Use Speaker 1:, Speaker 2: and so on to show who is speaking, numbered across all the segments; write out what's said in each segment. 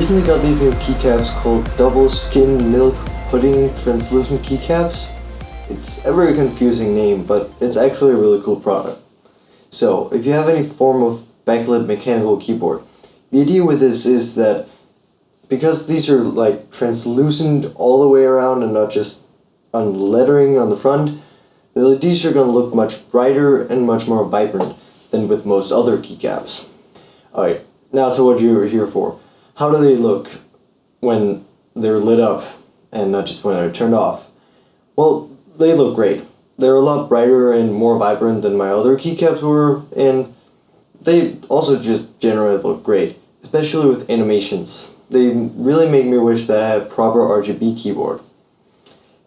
Speaker 1: recently got these new keycaps called Double Skin Milk Pudding Translucent Keycaps. It's a very confusing name, but it's actually a really cool product. So, if you have any form of backlit mechanical keyboard, the idea with this is that because these are like translucent all the way around and not just on lettering on the front, the LEDs are going to look much brighter and much more vibrant than with most other keycaps. Alright, now to what you're here for. How do they look when they're lit up and not just when they're turned off? Well, they look great. They're a lot brighter and more vibrant than my other keycaps were, and they also just generally look great, especially with animations. They really make me wish that I had a proper RGB keyboard.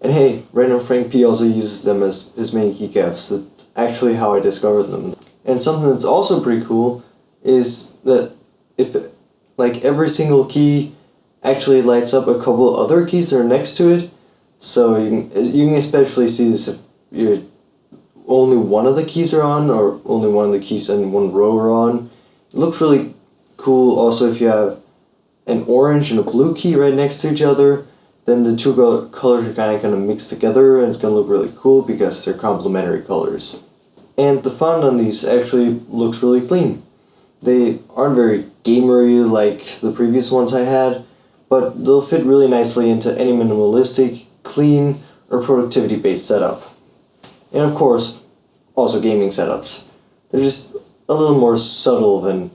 Speaker 1: And hey, Random Frank P also uses them as his main keycaps. That's actually how I discovered them. And something that's also pretty cool is that if like every single key actually lights up a couple other keys that are next to it, so you can, you can especially see this if you're only one of the keys are on or only one of the keys in one row are on. It looks really cool also if you have an orange and a blue key right next to each other then the two colors are kind of going to mix together and it's going to look really cool because they're complementary colors. And the font on these actually looks really clean. They aren't very gamery like the previous ones I had, but they'll fit really nicely into any minimalistic, clean, or productivity based setup. And of course, also gaming setups. They're just a little more subtle than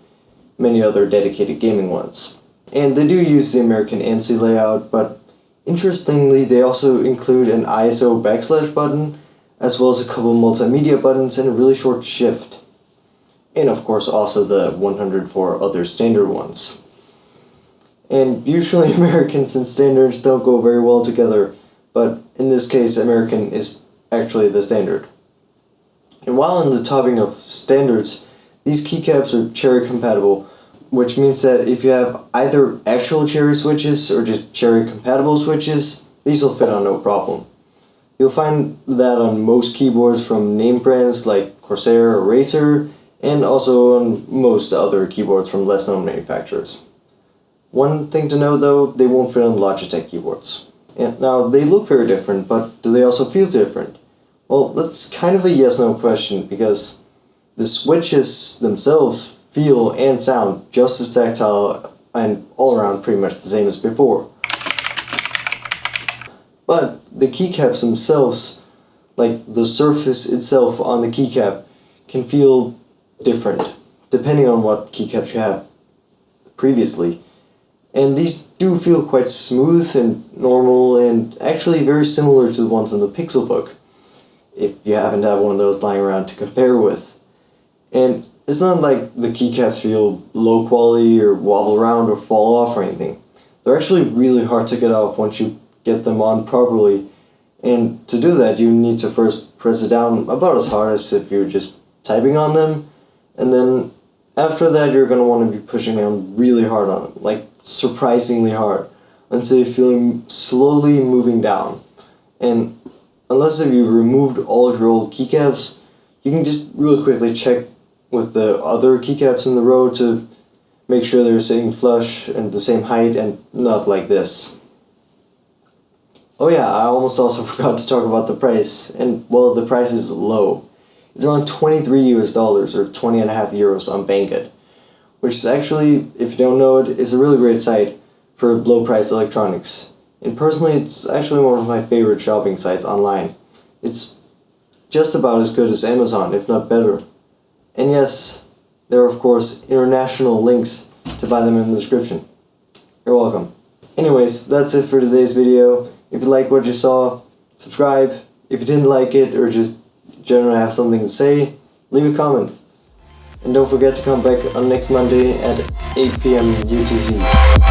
Speaker 1: many other dedicated gaming ones. And they do use the American ANSI layout, but interestingly they also include an ISO backslash button, as well as a couple multimedia buttons and a really short shift. And of course also the 104 other standard ones. And usually Americans and standards don't go very well together, but in this case American is actually the standard. And while in the topic of standards, these keycaps are cherry compatible, which means that if you have either actual cherry switches or just cherry compatible switches, these will fit on no problem. You'll find that on most keyboards from name brands like Corsair or Razer, and also on most other keyboards from less known manufacturers. One thing to note though, they won't fit on Logitech keyboards. And now, they look very different, but do they also feel different? Well, that's kind of a yes-no question, because the switches themselves feel and sound just as tactile and all around pretty much the same as before. But the keycaps themselves, like the surface itself on the keycap, can feel different depending on what keycaps you have previously. And these do feel quite smooth and normal and actually very similar to the ones in the Pixelbook, if you happen to have one of those lying around to compare with. And it's not like the keycaps feel low quality or wobble around or fall off or anything. They're actually really hard to get off once you get them on properly. And to do that, you need to first press it down about as hard as if you're just typing on them. And then after that, you're going to want to be pushing down really hard on it, like surprisingly hard, until you feel them slowly moving down. And unless if you've removed all of your old keycaps, you can just really quickly check with the other keycaps in the row to make sure they're sitting flush and the same height and not like this. Oh yeah, I almost also forgot to talk about the price, and well, the price is low. It's around 23 US dollars or 20 and a half euros on Banggood, which is actually, if you don't know it, is a really great site for low price electronics. And personally, it's actually one of my favorite shopping sites online. It's just about as good as Amazon, if not better. And yes, there are of course international links to buy them in the description. You're welcome. Anyways, that's it for today's video. If you like what you saw, subscribe. If you didn't like it or just generally have something to say, leave a comment. And don't forget to come back on next Monday at 8 p.m. UTC.